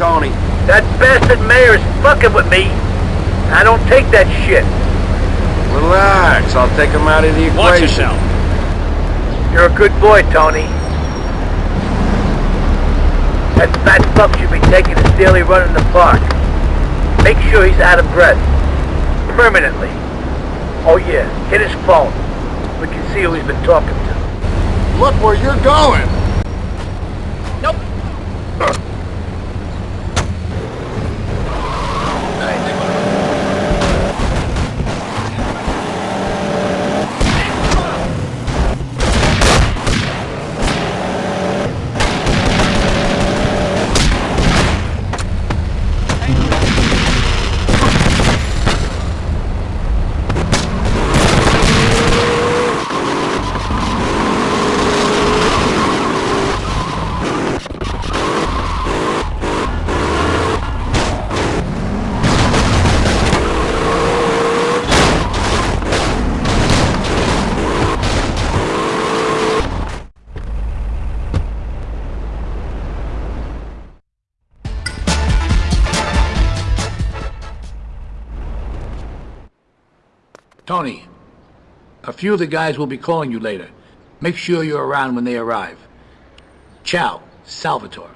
Tony. That bastard mayor is fucking with me. I don't take that shit. Relax, I'll take him out of the equation. Watch yourself. You're a good boy, Tony. That fat fuck should be taking a daily run in the park. Make sure he's out of breath. Permanently. Oh yeah, hit his phone. We can see who he's been talking to. Look where you're going! Tony, a few of the guys will be calling you later. Make sure you're around when they arrive. Ciao, Salvatore.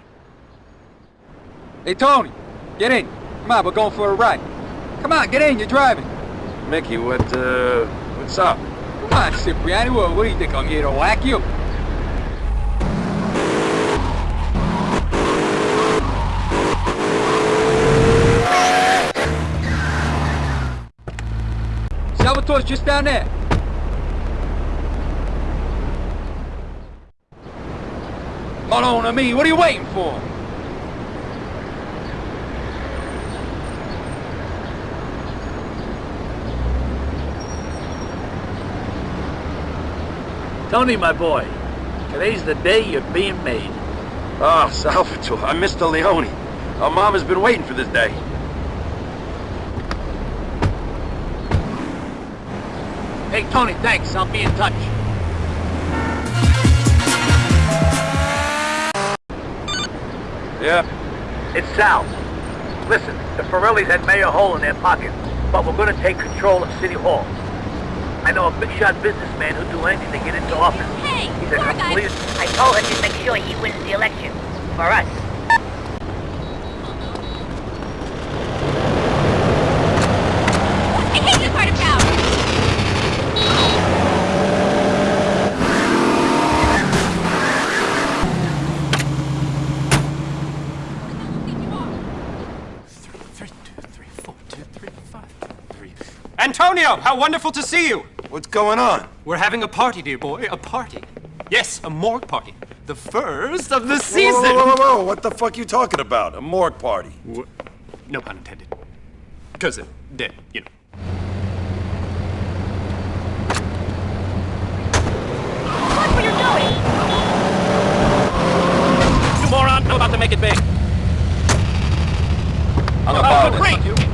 Hey, Tony, get in. Come on, we're going for a ride. Come on, get in, you're driving. Mickey, what, uh, what's up? Come on, Cipriani, what, what do you think, I'm here to whack you? Salvatore's just down there. Hold on to me, what are you waiting for? Tony, my boy, today's the day you're being made. Oh, Salvatore, I'm Mr. Leone. Our mom has been waiting for this day. Hey, Tony, thanks. I'll be in touch. Yeah, It's Sal. Listen, the Forellis had Mayor Hole in their pocket, but we're gonna take control of City Hall. I know a big shot businessman who'd do anything to get into office. Hey, He's a poor complete... I told him to make sure he wins the election. For us. I hate this part of town! Antonio, how wonderful to see you. what's going on? We're having a party, dear boy, a party. Yes, a morgue party. The first of the season. whoa, whoa, whoa, whoa, what the fuck are you talking about? A morgue party? Wh- No pun intended. Because of uh, dead, you know. Watch what you're doing! You moron, I'm about to make it big. I'm oh, about Oh, great!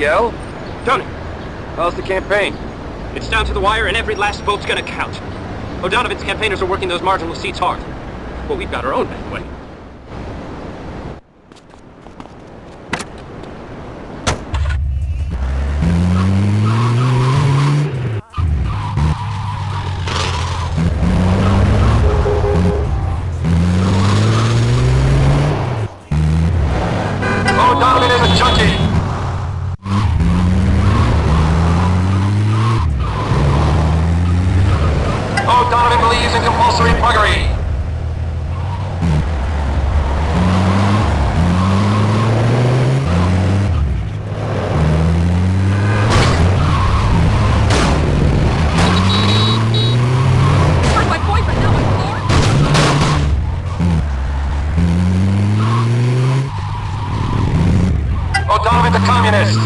CL. Tony, How's the campaign? it's down to the wire and every last vote's gonna count. O'Donovan's campaigners are working those marginal seats hard. But we've got our own back way. O'Donovan the communist!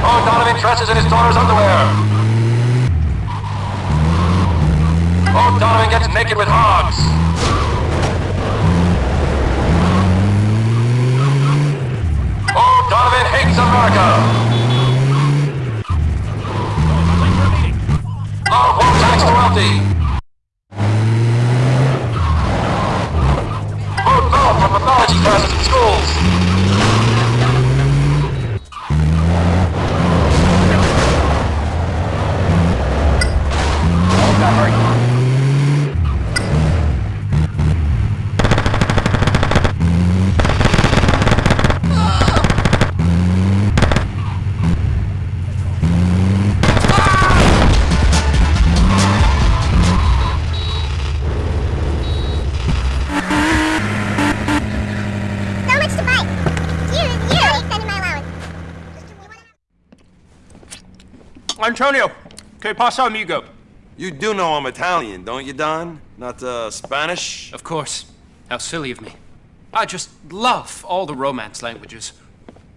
O'Donovan dresses in his daughter's underwear! O'Donovan gets naked with hogs! Antonio, que pasa, amigo? You go. You do know I'm Italian, don't you, Don? Not, uh, Spanish? Of course. How silly of me. I just love all the Romance languages.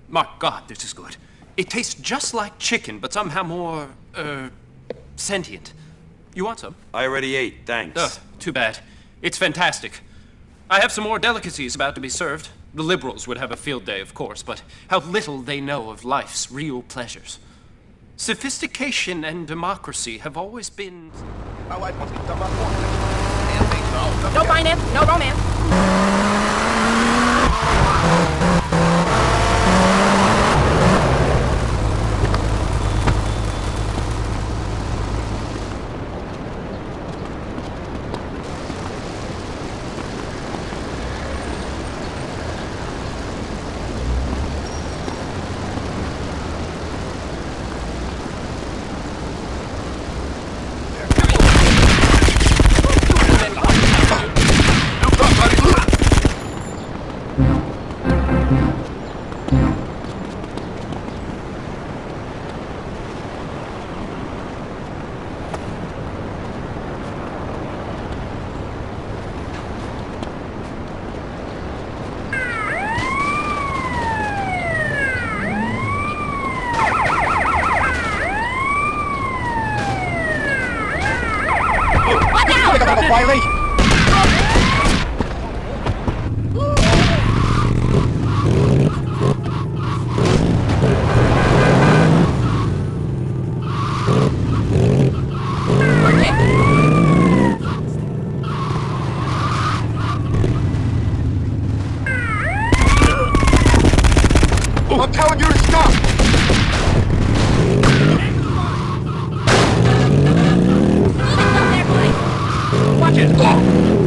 My God, this is good. It tastes just like chicken, but somehow more, uh, sentient. You want some? I already ate, thanks. Ugh, too bad. It's fantastic. I have some more delicacies about to be served. The liberals would have a field day, of course, but how little they know of life's real pleasures. Sophistication and democracy have always been. No finance, no romance. I'm telling you to stop! Watch it.